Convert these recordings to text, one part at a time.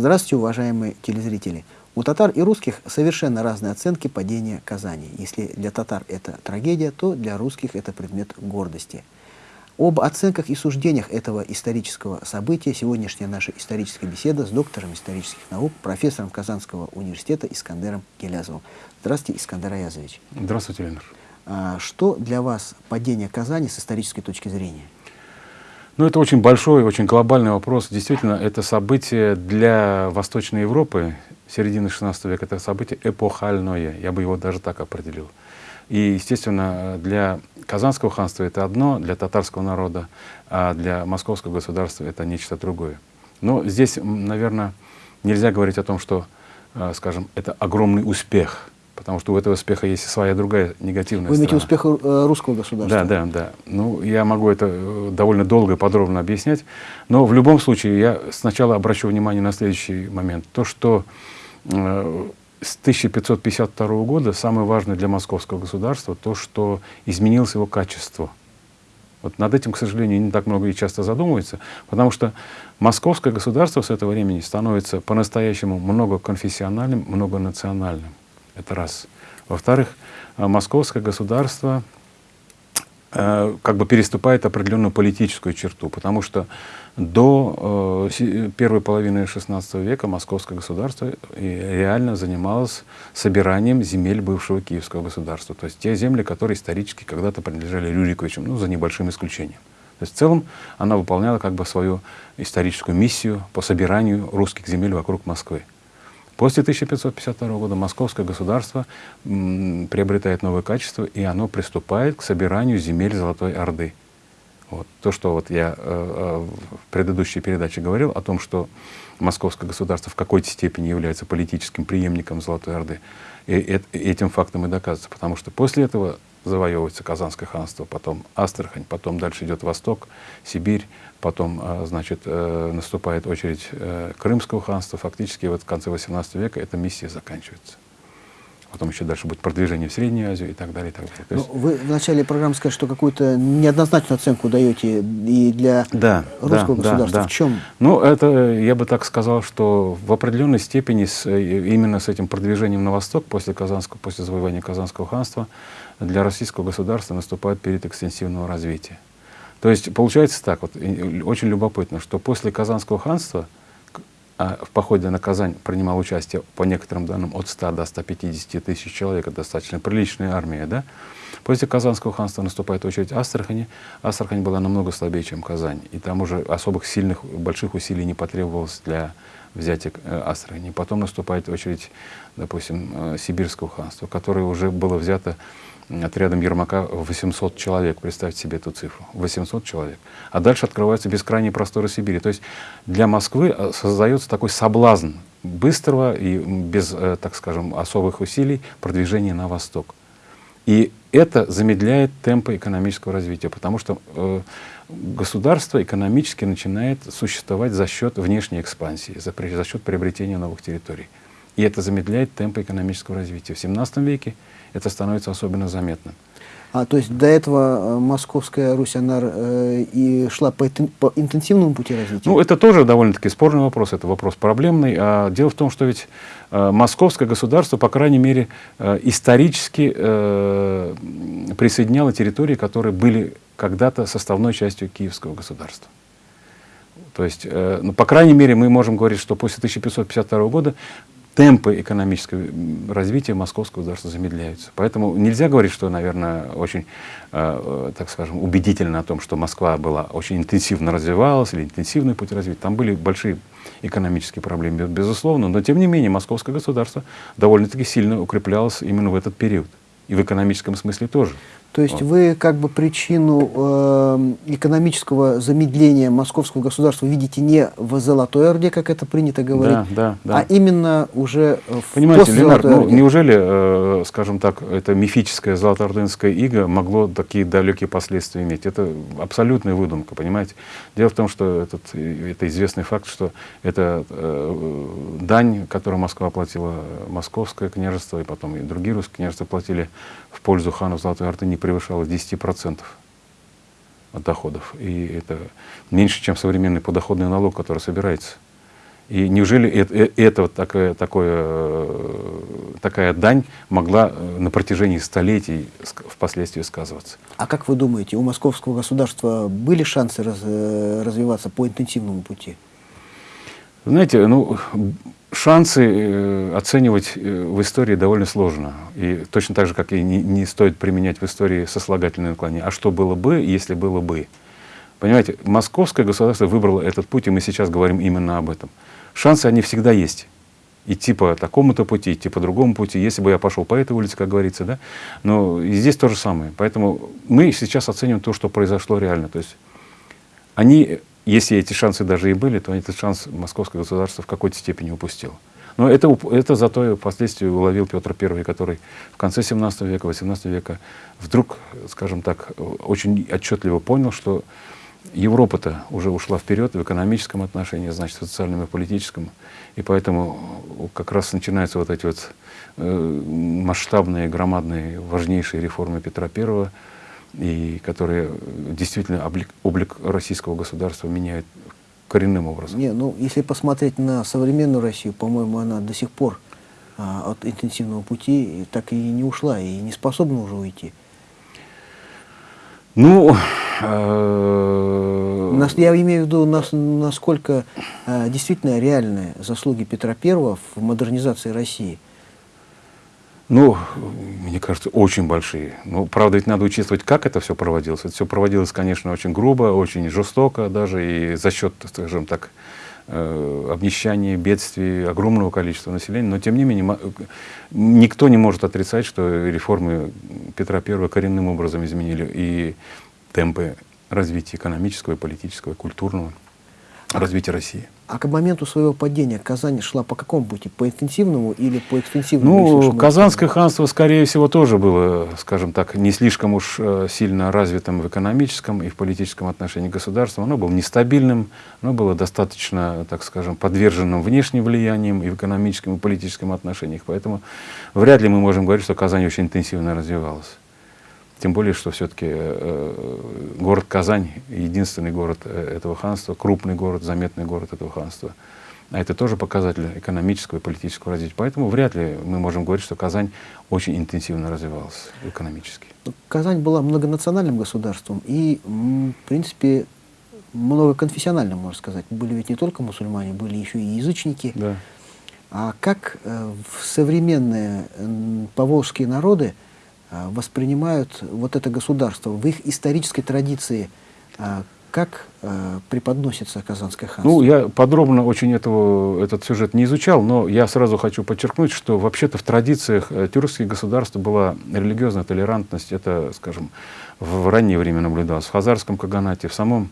Здравствуйте, уважаемые телезрители. У татар и русских совершенно разные оценки падения Казани. Если для татар это трагедия, то для русских это предмет гордости. Об оценках и суждениях этого исторического события сегодняшняя наша историческая беседа с доктором исторических наук, профессором Казанского университета Искандером Гелязовым. Здравствуйте, Искандер Аязович. Здравствуйте, Ленар. А, что для вас падение Казани с исторической точки зрения? Ну, это очень большой, очень глобальный вопрос. Действительно, это событие для Восточной Европы середины XVI века, это событие эпохальное, я бы его даже так определил. И, естественно, для Казанского ханства это одно, для татарского народа, а для московского государства это нечто другое. Но здесь, наверное, нельзя говорить о том, что, э, скажем, это огромный успех, потому что у этого успеха есть своя другая негативная Вы имеете успех э, русского государства? Да, да, да. Ну, я могу это э, довольно долго и подробно объяснять, но в любом случае я сначала обращу внимание на следующий момент. То, что с 1552 года самое важное для московского государства то, что изменилось его качество. Вот над этим, к сожалению, не так много и часто задумывается, потому что московское государство с этого времени становится по-настоящему многоконфессиональным, многонациональным. Это раз. Во-вторых, э, московское государство э, как бы переступает определенную политическую черту, потому что до э, первой половины XVI века московское государство реально занималось собиранием земель бывшего киевского государства. То есть те земли, которые исторически когда-то принадлежали Рюриковичам, ну, за небольшим исключением. То есть в целом она выполняла как бы свою историческую миссию по собиранию русских земель вокруг Москвы. После 1552 года московское государство приобретает новое качество, и оно приступает к собиранию земель Золотой Орды. Вот. То, что вот я э, э, в предыдущей передаче говорил о том, что московское государство в какой-то степени является политическим преемником Золотой Орды, и, и, этим фактом и доказывается, потому что после этого завоевывается Казанское ханство, потом Астрахань, потом дальше идет Восток, Сибирь, потом, э, значит, э, наступает очередь э, Крымского ханства, фактически вот в конце XVIII века эта миссия заканчивается потом еще дальше будет продвижение в Среднюю Азию и так далее. И так далее. То есть... Вы в начале программы сказали, что какую-то неоднозначную оценку даете и для да, русского да, государства. Да, да. В чем? Ну, это, я бы так сказал, что в определенной степени с, именно с этим продвижением на восток после, Казанского, после завоевания Казанского ханства для российского государства наступает период экстенсивного развития. То есть получается так, вот, очень любопытно, что после Казанского ханства в походе на Казань принимал участие, по некоторым данным, от 100 до 150 тысяч человек. Достаточно приличная армия. Да? После Казанского ханства наступает очередь Астрахани. Астрахань была намного слабее, чем Казань. И там уже особых сильных, больших усилий не потребовалось для взятия э, Астрахани. Потом наступает очередь, допустим, э, Сибирского ханства, которое уже было взято отрядом Ермака 800 человек. Представьте себе эту цифру. 800 человек. А дальше открываются бескрайние просторы Сибири. То есть для Москвы э, создается такой соблазн быстрого и без, э, так скажем, особых усилий продвижения на восток. И это замедляет темпы экономического развития, потому что э, государство экономически начинает существовать за счет внешней экспансии, за, за счет приобретения новых территорий. И это замедляет темпы экономического развития. В 17 веке это становится особенно заметным. А, то есть до этого э, московская Русь, она э, и шла по, по интенсивному пути развития? Ну, это тоже довольно-таки спорный вопрос, это вопрос проблемный. А дело в том, что ведь э, московское государство, по крайней мере, э, исторически э, присоединяло территории, которые были когда-то составной частью киевского государства. То есть, э, ну, по крайней мере, мы можем говорить, что после 1552 года темпы экономического развития московского государства замедляются. Поэтому нельзя говорить, что, наверное, очень, э, так скажем, убедительно о том, что Москва была очень интенсивно развивалась или интенсивный путь развития. Там были большие экономические проблемы, безусловно, но тем не менее московское государство довольно-таки сильно укреплялось именно в этот период. И в экономическом смысле тоже. То есть вы как бы причину э, экономического замедления московского государства видите не в Золотой Орде, как это принято говорить, да, да, да. а именно уже в Понимаете, Ленар, ну, неужели, э, скажем так, это мифическое золотоордынское иго могло такие далекие последствия иметь? Это абсолютная выдумка, понимаете? Дело в том, что этот, это известный факт, что это э, дань, которую Москва платила, Московское княжество и потом и другие русские княжества платили в пользу ханов Золотой Орды, не превышала 10% от доходов. И это меньше, чем современный подоходный налог, который собирается. И неужели это, это вот такое, такое, такая дань могла на протяжении столетий впоследствии сказываться? А как вы думаете, у московского государства были шансы раз, развиваться по интенсивному пути? Знаете, ну, шансы э, оценивать э, в истории довольно сложно. И точно так же, как и не, не стоит применять в истории сослагательное наклонение. А что было бы, если было бы? Понимаете, московское государство выбрало этот путь, и мы сейчас говорим именно об этом. Шансы, они всегда есть. Идти по такому-то пути, идти по другому пути. Если бы я пошел по этой улице, как говорится, да. Но здесь то же самое. Поэтому мы сейчас оцениваем то, что произошло реально. То есть они если эти шансы даже и были, то этот шанс московское государство в какой-то степени упустило. Но это, это зато впоследствии уловил Петр I, который в конце 17 века, 18 века вдруг, скажем так, очень отчетливо понял, что Европа-то уже ушла вперед в экономическом отношении, значит, в социальном и политическом. И поэтому как раз начинаются вот эти вот э, масштабные, громадные, важнейшие реформы Петра I, и которые действительно облик, облик российского государства меняют коренным образом. Не, ну, если посмотреть на современную Россию, по-моему, она до сих пор а, от интенсивного пути так и не ушла, и не способна уже уйти. Ну, э... Нас, я имею в виду, нас, насколько э, действительно реальные заслуги Петра I в модернизации России – ну, мне кажется, очень большие. Ну, правда, ведь надо учитывать, как это все проводилось. Это все проводилось, конечно, очень грубо, очень жестоко даже, и за счет, скажем так, э, обнищания, бедствий, огромного количества населения. Но, тем не менее, никто не может отрицать, что реформы Петра I коренным образом изменили и темпы развития экономического, политического, культурного развития России. А к моменту своего падения Казань шла по какому пути? По интенсивному или по экстенсивному? Ну, Казанское ханство, скорее всего, тоже было, скажем так, не слишком уж э, сильно развитым в экономическом и в политическом отношении государства. Оно было нестабильным, оно было достаточно, так скажем, подверженным внешним влияниям и в экономическом и политическом отношениях. Поэтому вряд ли мы можем говорить, что Казань очень интенсивно развивалась. Тем более, что все-таки э, э, город Казань единственный город э, этого ханства, крупный город, заметный город этого ханства. А это тоже показатель экономического и политического развития. Поэтому вряд ли мы можем говорить, что Казань очень интенсивно развивалась экономически. Ну, Казань была многонациональным государством и, в принципе, многоконфессиональным, можно сказать. Были ведь не только мусульмане, были еще и язычники. Да. А как в современные поволжские народы воспринимают вот это государство в их исторической традиции, а, как а, преподносится Казанское ханство? Ну, я подробно очень этого, этот сюжет не изучал, но я сразу хочу подчеркнуть, что вообще-то в традициях э, тюркских государств была религиозная толерантность. Это, скажем, в раннее время наблюдалось. В Хазарском Каганате, в самом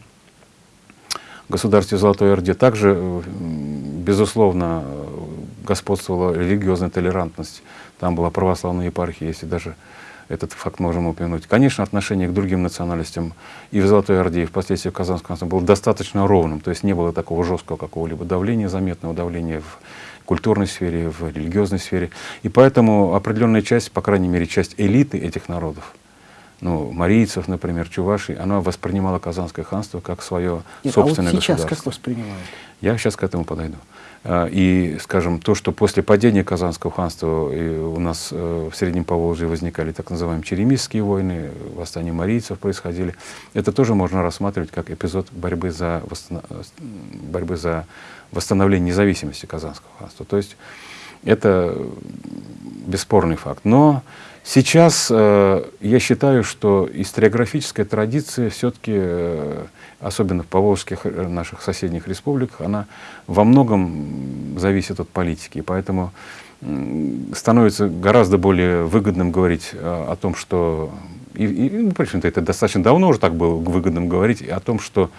государстве Золотой Орде также, э, безусловно, господствовала религиозная толерантность. Там была православная епархия, если даже этот факт можем упомянуть. Конечно, отношение к другим национальностям и в Золотой Орде, и впоследствии в Казанском ханстве было достаточно ровным, то есть не было такого жесткого какого-либо давления, заметного давления в культурной сфере, в религиозной сфере. И поэтому определенная часть, по крайней мере, часть элиты этих народов, ну, марийцев, например, чувашей, она воспринимала Казанское ханство как свое Нет, собственное а вот сейчас государство. как воспринимают? Я сейчас к этому подойду. А, и, скажем, то, что после падения Казанского ханства у нас э, в Среднем Поволжье возникали так называемые черемисские войны, восстания марийцев происходили, это тоже можно рассматривать как эпизод борьбы за, восстанов... борьбы за восстановление независимости Казанского ханства. То есть это бесспорный факт. Но сейчас э, я считаю, что историографическая традиция все-таки э, особенно в поволжских э, наших соседних республиках, она во многом зависит от политики. Поэтому становится гораздо более выгодным говорить о, о том, что... И, и ну, в общем-то, это достаточно давно уже так было выгодным говорить о том, что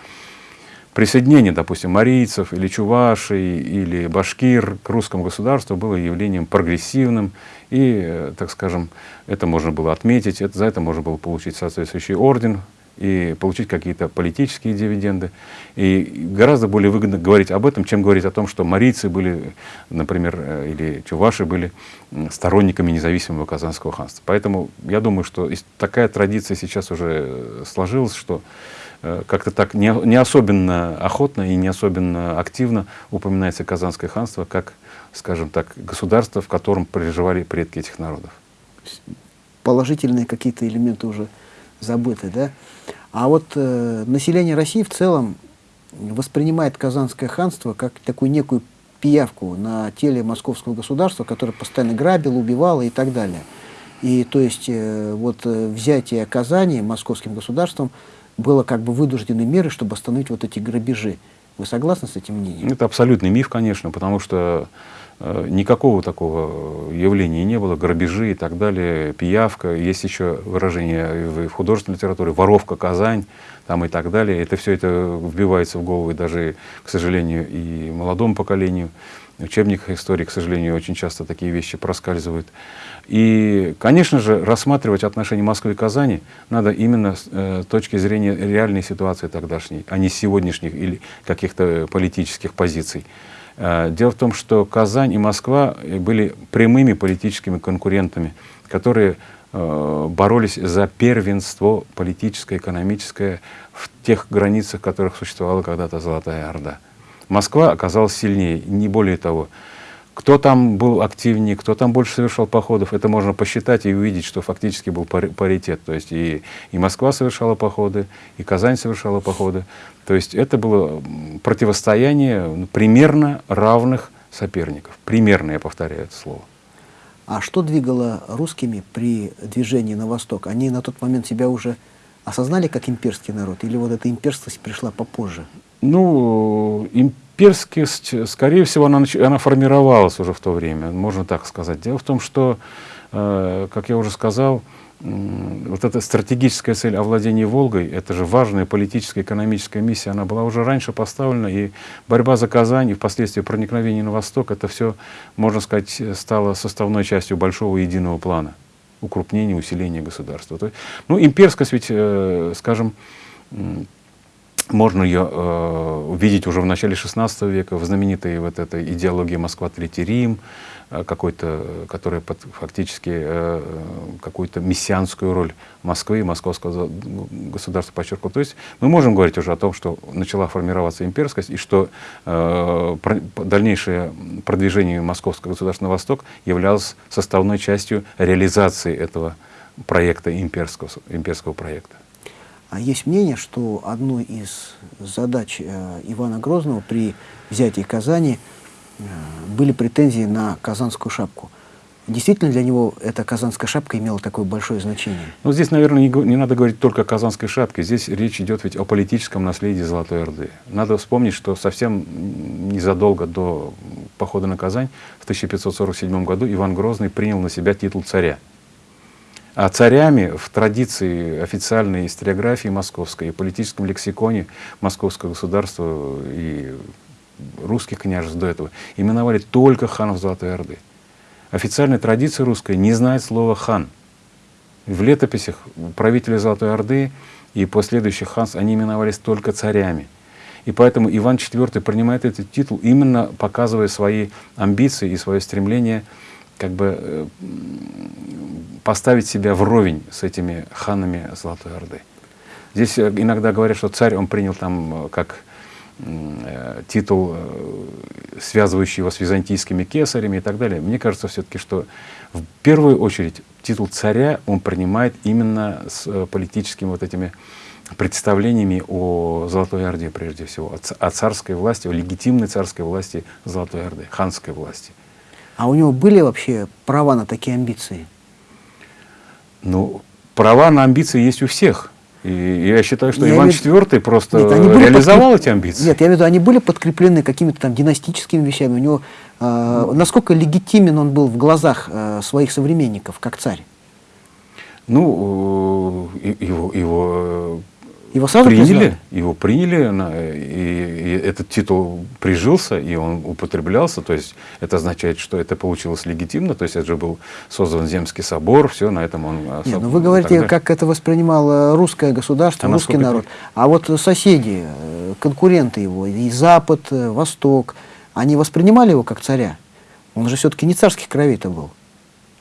присоединение, допустим, марийцев или чувашей или башкир к русскому государству было явлением прогрессивным, и, э, так скажем, это можно было отметить, это, за это можно было получить соответствующий орден и получить какие-то политические дивиденды. И гораздо более выгодно говорить об этом, чем говорить о том, что марийцы были, например, э, или чуваши были сторонниками независимого Казанского ханства. Поэтому я думаю, что такая традиция сейчас уже сложилась, что э, как-то так не, не особенно охотно и не особенно активно упоминается Казанское ханство как, скажем так, государство, в котором проживали предки этих народов. Положительные какие-то элементы уже забыты, да? А вот э, население России в целом воспринимает Казанское ханство как такую некую пиявку на теле московского государства, которое постоянно грабило, убивало и так далее. И то есть э, вот э, взятие Казани московским государством было как бы вынужденной мерой, чтобы остановить вот эти грабежи. Вы согласны с этим мнением? Это абсолютный миф, конечно, потому что Э, никакого такого явления не было, грабежи и так далее, пиявка, есть еще выражение в художественной литературе, воровка Казань, там и так далее. Это все это вбивается в голову даже, к сожалению, и молодому поколению. Учебниках истории, к сожалению, очень часто такие вещи проскальзывают. И, конечно же, рассматривать отношения Москвы и Казани надо именно с э, точки зрения реальной ситуации тогдашней, а не сегодняшних или каких-то политических позиций. Э, дело в том, что Казань и Москва были прямыми политическими конкурентами, которые э, боролись за первенство политическое, экономическое в тех границах, в которых существовала когда-то Золотая Орда. Москва оказалась сильнее, не более того. Кто там был активнее, кто там больше совершал походов, это можно посчитать и увидеть, что фактически был паритет. То есть и, и Москва совершала походы, и Казань совершала походы. То есть это было противостояние ну, примерно равных соперников. Примерно, я повторяю это слово. А что двигало русскими при движении на восток? Они на тот момент себя уже осознали как имперский народ? Или вот эта имперскость пришла попозже? Ну, имперскость Перскость, скорее всего, она, она формировалась уже в то время, можно так сказать. Дело в том, что, э, как я уже сказал, вот эта стратегическая цель овладения Волгой, это же важная политическая, экономическая миссия, она была уже раньше поставлена, и борьба за Казань, и впоследствии проникновение на восток, это все, можно сказать, стало составной частью большого единого плана укрупнения, усиления государства. То есть, ну, имперскость ведь, э, скажем, можно ее э, увидеть уже в начале XVI века в знаменитой вот этой идеологии Москва, Третий Рим, какой-то, которая под, фактически э, какую-то мессианскую роль Москвы и московского государства подчеркивал. То есть мы можем говорить уже о том, что начала формироваться имперскость и что э, дальнейшее продвижение московского государства на восток являлось составной частью реализации этого проекта имперского, имперского проекта. А есть мнение, что одной из задач э, Ивана Грозного при взятии Казани э, были претензии на казанскую шапку. Действительно для него эта казанская шапка имела такое большое значение? Ну, здесь, наверное, не, не надо говорить только о казанской шапке. Здесь речь идет ведь о политическом наследии Золотой Орды. Надо вспомнить, что совсем незадолго до похода на Казань, в 1547 году, Иван Грозный принял на себя титул царя. А царями в традиции официальной историографии московской и политическом лексиконе московского государства и русских княжеств до этого именовали только ханов Золотой Орды. Официальная традиция русская не знает слова «хан». В летописях правители Золотой Орды и последующих ханств, они именовались только царями. И поэтому Иван IV принимает этот титул, именно показывая свои амбиции и свое стремление как бы э, поставить себя вровень с этими ханами Золотой Орды. Здесь э, иногда говорят, что царь, он принял там э, как титул, э, связывающий его с византийскими кесарями и так далее. Мне кажется все-таки, что в первую очередь титул царя он принимает именно с э, политическими вот этими представлениями о Золотой Орде, прежде всего, о царской власти, о легитимной царской власти Золотой Орды, ханской власти. А у него были вообще права на такие амбиции? Ну, права на амбиции есть у всех. И я считаю, что я Иван имею... IV просто Нет, реализовал подкреп... эти амбиции. Нет, я имею в виду, они были подкреплены какими-то там династическими вещами. У него, э, ну, насколько легитимен он был в глазах э, своих современников, как царь? Ну, э, его, его Его сразу приняли, признали? его приняли, и, и этот титул прижился, и он употреблялся, то есть это означает, что это получилось легитимно, то есть это же был создан Земский собор, все, на этом он... Нет, ну вы говорите, как это воспринимало русское государство, а русский народ. А вот соседи, э, конкуренты его, и Запад, э, Восток, они воспринимали его как царя? Он же все-таки не царских кровей-то был.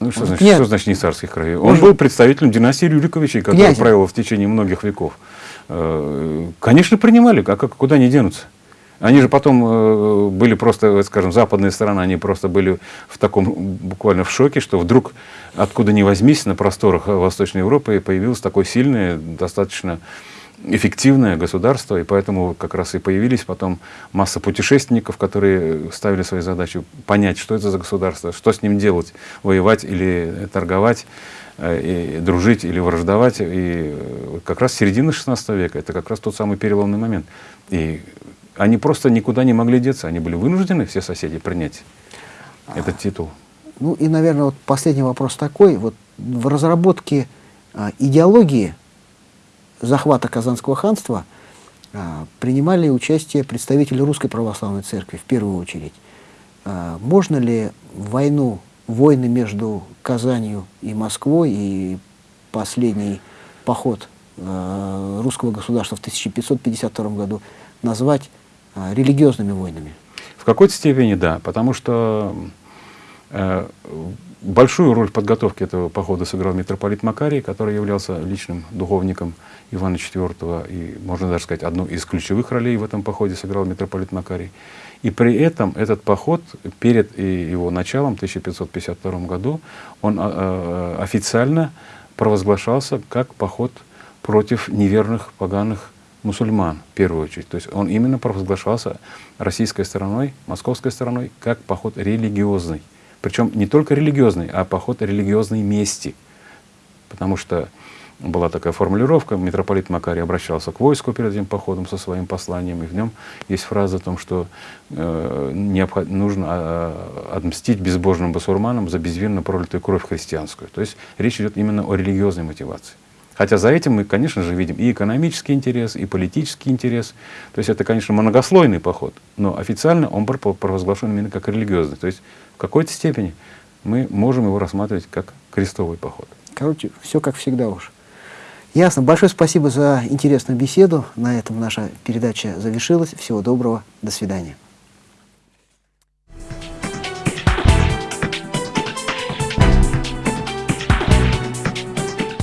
Ну, что, значит, что значит не царских кровей? Он, он был представителем династии Рюриковичей, которая правила в течение многих веков. Конечно, принимали, а как, куда они денутся? Они же потом э, были просто, скажем, западная сторона, они просто были в таком, буквально в шоке, что вдруг, откуда ни возьмись, на просторах Восточной Европы появилось такое сильное, достаточно эффективное государство, и поэтому как раз и появились потом масса путешественников, которые ставили своей задачей понять, что это за государство, что с ним делать, воевать или торговать. Э, и дружить или враждовать. И как раз середина 16 века, это как раз тот самый переломный момент. И они просто никуда не могли деться, они были вынуждены, все соседи, принять этот титул. Ну и, наверное, вот последний вопрос такой. Вот в разработке а, идеологии захвата Казанского ханства а, принимали участие представители Русской Православной Церкви в первую очередь. А, можно ли войну войны между Казанью и Москвой и последний поход э, русского государства в 1552 году назвать э, религиозными войнами? В какой-то степени да, потому что э, большую роль в подготовке этого похода сыграл митрополит Макарий, который являлся личным духовником Ивана IV, и, можно даже сказать, одну из ключевых ролей в этом походе сыграл митрополит Макарий. И при этом этот поход перед его началом, в 1552 году, он а, а, официально провозглашался как поход против неверных поганых мусульман, в первую очередь. То есть он именно провозглашался российской стороной, московской стороной, как поход религиозный. Причем не только религиозный, а поход религиозной мести. Потому что была такая формулировка, митрополит Макарий обращался к войску перед этим походом со своим посланием, и в нем есть фраза о том, что э, необход, нужно э, отмстить безбожным басурманам за безвинно пролитую кровь христианскую. То есть речь идет именно о религиозной мотивации. Хотя за этим мы, конечно же, видим и экономический интерес, и политический интерес. То есть это, конечно, многослойный поход, но официально он провозглашен именно как религиозный. То есть в какой-то степени мы можем его рассматривать как крестовый поход. Короче, все как всегда уж. Ясно. Большое спасибо за интересную беседу. На этом наша передача завершилась. Всего доброго. До свидания.